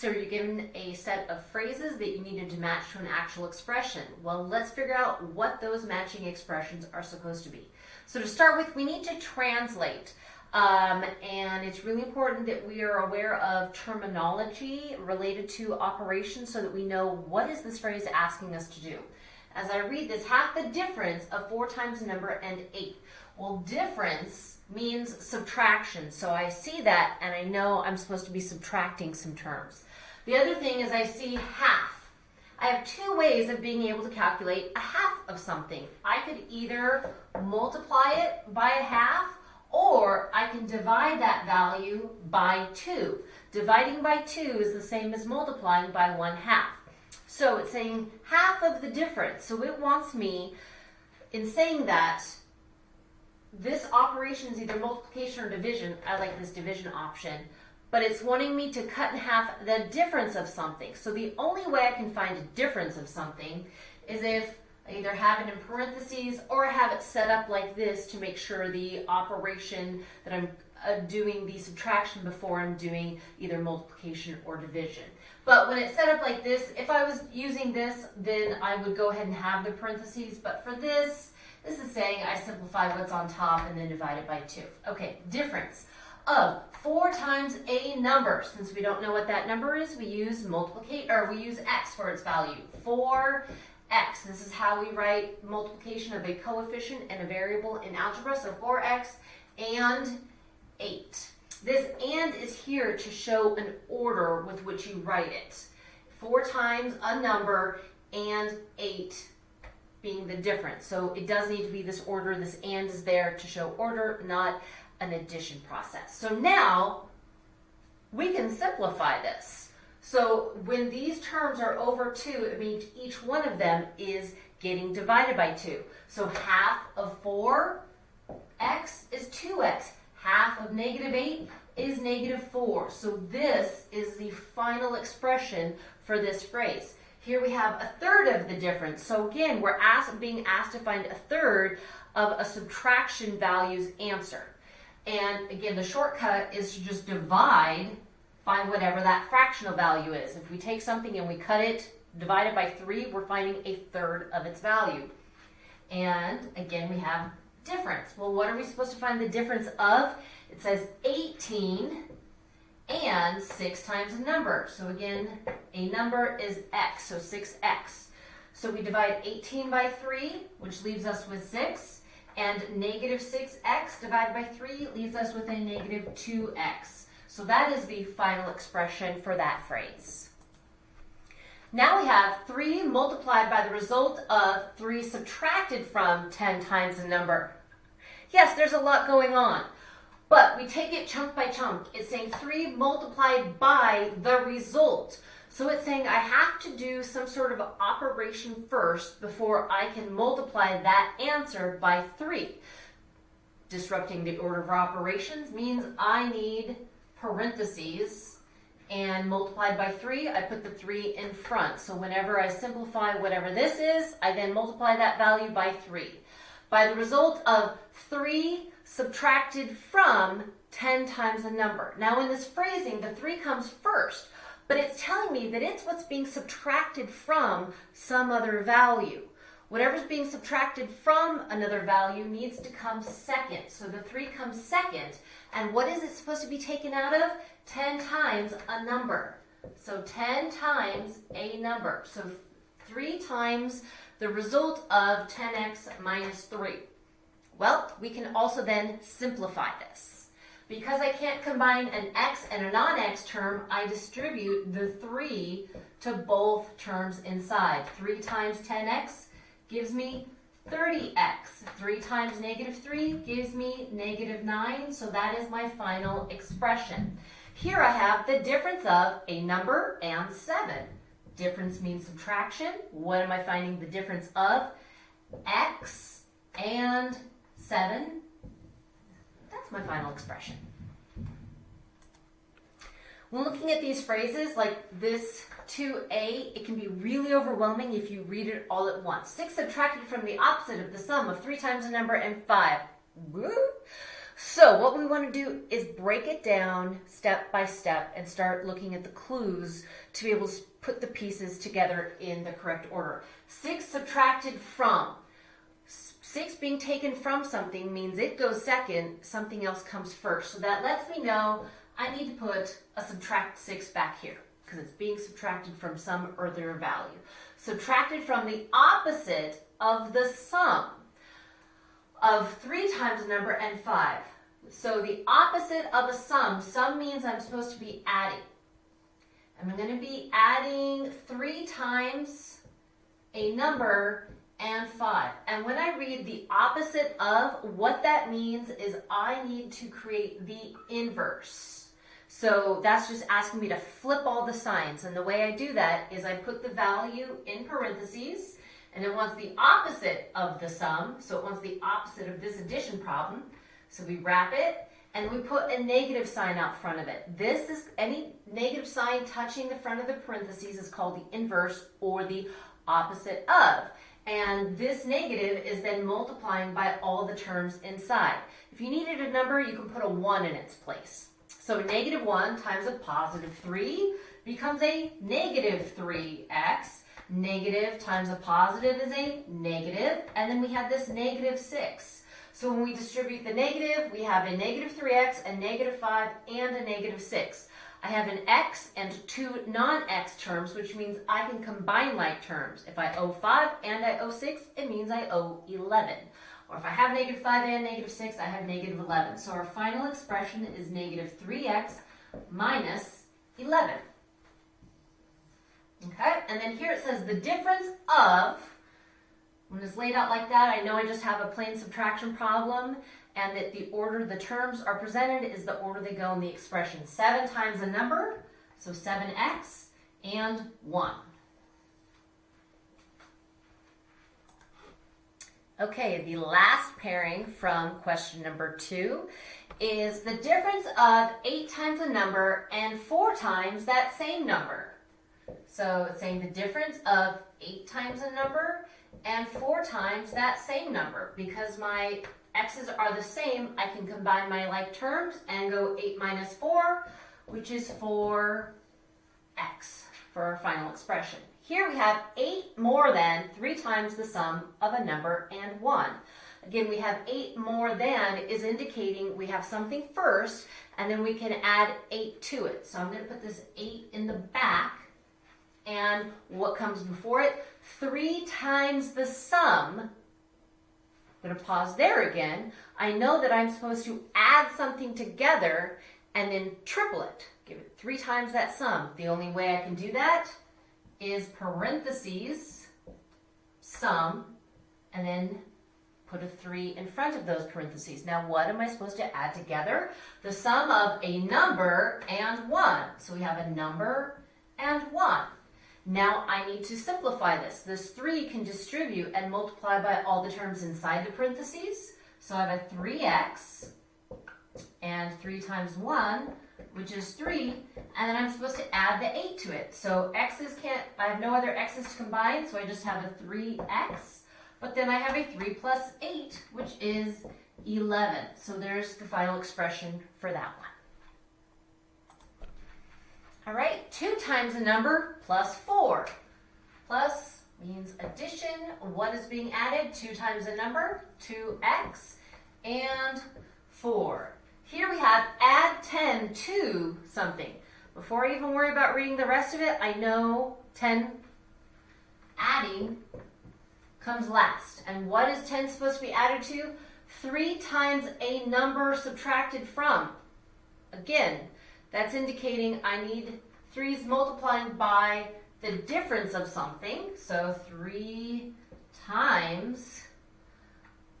So you're given a set of phrases that you needed to match to an actual expression. Well, let's figure out what those matching expressions are supposed to be. So to start with, we need to translate. Um, and it's really important that we are aware of terminology related to operations so that we know what is this phrase asking us to do. As I read this, half the difference of 4 times a number and 8. Well, difference means subtraction. So I see that and I know I'm supposed to be subtracting some terms. The other thing is I see half. I have two ways of being able to calculate a half of something. I could either multiply it by a half or I can divide that value by 2. Dividing by 2 is the same as multiplying by 1 half. So it's saying half of the difference. So it wants me, in saying that, this operation is either multiplication or division. I like this division option. But it's wanting me to cut in half the difference of something. So the only way I can find a difference of something is if I either have it in parentheses or I have it set up like this to make sure the operation that I'm uh, doing the subtraction before I'm doing either multiplication or division. But when it's set up like this, if I was using this, then I would go ahead and have the parentheses. But for this, this is saying I simplify what's on top and then divide it by 2. Okay, difference of 4 times a number. Since we don't know what that number is, we use multiplicate or we use x for its value. 4 x. This is how we write multiplication of a coefficient and a variable in algebra. So 4x and 8. This and is here to show an order with which you write it. 4 times a number and 8 being the difference. So it does need to be this order. This and is there to show order, not an addition process. So now we can simplify this. So when these terms are over 2, it means each one of them is getting divided by 2. So half of 4x is 2x. Half of negative 8 is negative 4. So this is the final expression for this phrase. Here we have a third of the difference. So again, we're asked, being asked to find a third of a subtraction values answer. And again, the shortcut is to just divide, by whatever that fractional value is. If we take something and we cut it, divide it by 3, we're finding a third of its value. And again, we have difference. Well, what are we supposed to find the difference of? It says 18 and 6 times a number. So again, a number is x, so 6x. So we divide 18 by 3, which leaves us with 6, and negative 6x divided by 3 leaves us with a negative 2x. So that is the final expression for that phrase. Now we have 3 multiplied by the result of 3 subtracted from 10 times a number. Yes, there's a lot going on. But we take it chunk by chunk. It's saying 3 multiplied by the result. So it's saying I have to do some sort of operation first before I can multiply that answer by 3. Disrupting the order of operations means I need parentheses and multiplied by 3, I put the 3 in front. So whenever I simplify whatever this is, I then multiply that value by 3. By the result of 3 subtracted from 10 times a number. Now in this phrasing, the 3 comes first, but it's telling me that it's what's being subtracted from some other value. Whatever's being subtracted from another value needs to come second. So the 3 comes second. And what is it supposed to be taken out of? 10 times a number. So 10 times a number. So 3 times the result of 10x minus 3. Well, we can also then simplify this. Because I can't combine an x and a non-x term, I distribute the 3 to both terms inside. 3 times 10x gives me 30x. 3 times negative 3 gives me negative 9, so that is my final expression. Here I have the difference of a number and 7. Difference means subtraction. What am I finding the difference of? x and 7. That's my final expression. When looking at these phrases like this 2a, it can be really overwhelming if you read it all at once. 6 subtracted from the opposite of the sum of 3 times a number and 5. Woo! So what we want to do is break it down step by step and start looking at the clues to be able to put the pieces together in the correct order. Six subtracted from. Six being taken from something means it goes second, something else comes first. So that lets me know I need to put a subtract six back here because it's being subtracted from some earlier value. Subtracted from the opposite of the sum of 3 times a number and 5. So the opposite of a sum, sum means I'm supposed to be adding. I'm going to be adding 3 times a number and 5. And when I read the opposite of, what that means is I need to create the inverse. So that's just asking me to flip all the signs. And the way I do that is I put the value in parentheses and it wants the opposite of the sum, so it wants the opposite of this addition problem. So we wrap it, and we put a negative sign out front of it. This is any negative sign touching the front of the parentheses is called the inverse or the opposite of. And this negative is then multiplying by all the terms inside. If you needed a number, you can put a 1 in its place. So negative 1 times a positive 3 becomes a negative 3x Negative times a positive is a negative, and then we have this negative 6. So when we distribute the negative, we have a negative 3x, a negative 5, and a negative 6. I have an x and two non-x terms, which means I can combine like terms. If I owe 5 and I owe 6, it means I owe 11. Or if I have negative 5 and negative 6, I have negative 11. So our final expression is negative 3x minus 11. Okay, and then here it says the difference of, when it's laid out like that, I know I just have a plain subtraction problem and that the order the terms are presented is the order they go in the expression. 7 times a number, so 7x, and 1. Okay, the last pairing from question number 2 is the difference of 8 times a number and 4 times that same number. So it's saying the difference of 8 times a number and 4 times that same number. Because my x's are the same, I can combine my like terms and go 8 minus 4, which is 4x for our final expression. Here we have 8 more than 3 times the sum of a number and 1. Again, we have 8 more than is indicating we have something first, and then we can add 8 to it. So I'm going to put this 8 in the back and what comes before it? Three times the sum. I'm going to pause there again. I know that I'm supposed to add something together and then triple it. Give it three times that sum. The only way I can do that is parentheses, sum, and then put a 3 in front of those parentheses. Now, what am I supposed to add together? The sum of a number and 1. So we have a number and 1. Now I need to simplify this. This 3 can distribute and multiply by all the terms inside the parentheses. So I have a 3x and 3 times 1, which is 3, and then I'm supposed to add the 8 to it. So x's can't, I have no other x's to combine, so I just have a 3x, but then I have a 3 plus 8, which is 11. So there's the final expression for that one. All right, 2 times a number plus 4. Plus means addition. What is being added? 2 times a number, 2x, and 4. Here we have add 10 to something. Before I even worry about reading the rest of it, I know 10 adding comes last. And what is 10 supposed to be added to? 3 times a number subtracted from. Again, that's indicating I need threes multiplying by the difference of something. So 3 times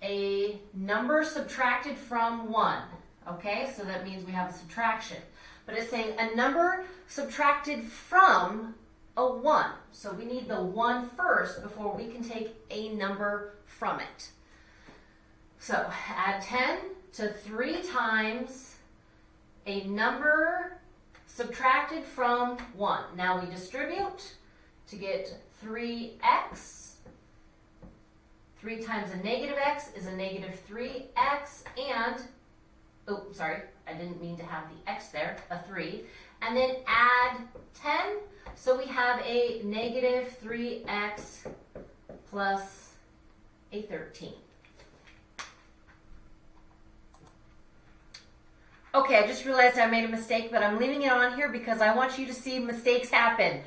a number subtracted from 1. Okay, so that means we have a subtraction. But it's saying a number subtracted from a 1. So we need the 1 first before we can take a number from it. So add 10 to 3 times a number subtracted from 1. Now we distribute to get 3x. 3 times a negative x is a negative 3x, and oh, sorry, I didn't mean to have the x there, a 3, and then add 10. So we have a negative 3x plus a 13. Okay, I just realized I made a mistake, but I'm leaving it on here because I want you to see mistakes happen.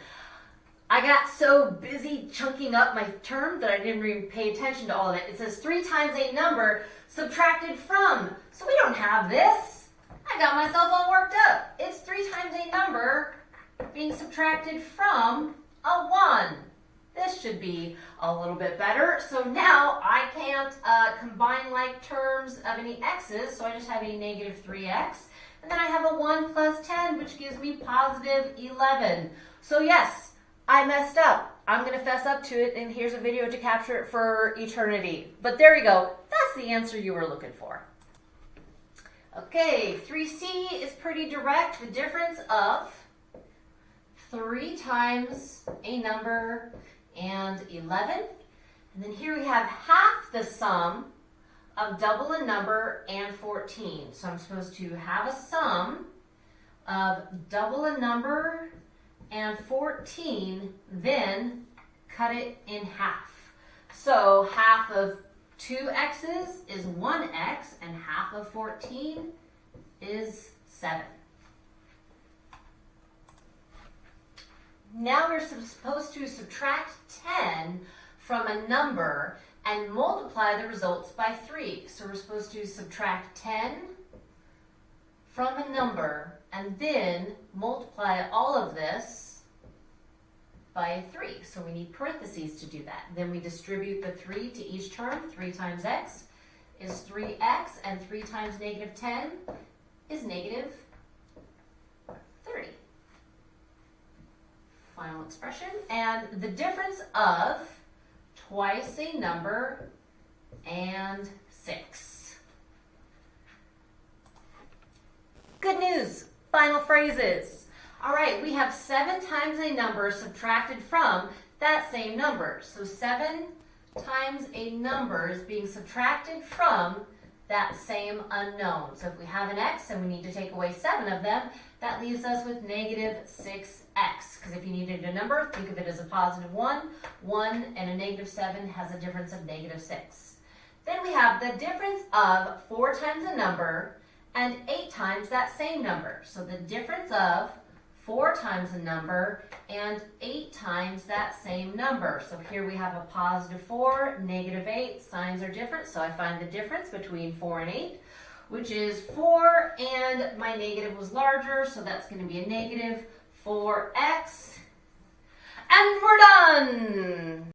I got so busy chunking up my term that I didn't even pay attention to all of it. It says 3 times a number subtracted from. So we don't have this. I got myself all worked up. It's 3 times a number being subtracted from a 1. This should be a little bit better. So now I can't uh, combine like terms of any x's, so I just have a negative 3x. And then I have a 1 plus 10, which gives me positive 11. So yes, I messed up. I'm going to fess up to it, and here's a video to capture it for eternity. But there we go. That's the answer you were looking for. Okay, 3C is pretty direct. The difference of 3 times a number and 11. And then here we have half the sum of double a number and 14. So I'm supposed to have a sum of double a number and 14, then cut it in half. So half of 2 x's is 1x, and half of 14 is 7. Now we're supposed to subtract 10 from a number and multiply the results by 3. So we're supposed to subtract 10 from a number and then multiply all of this by 3. So we need parentheses to do that. Then we distribute the 3 to each term. 3 times x is 3x, and 3 times negative 10 is negative final expression. And the difference of twice a number and 6. Good news, final phrases. All right, we have 7 times a number subtracted from that same number. So 7 times a number is being subtracted from that same unknown. So if we have an x and we need to take away 7 of them, that leaves us with negative 6x. Because if you needed a number, think of it as a positive 1. 1 and a negative 7 has a difference of negative 6. Then we have the difference of 4 times a number and 8 times that same number. So the difference of 4 times a number and 8 times that same number. So here we have a positive 4, negative 8. Signs are different, so I find the difference between 4 and 8, which is 4, and my negative was larger, so that's going to be a negative 4x, and we're done.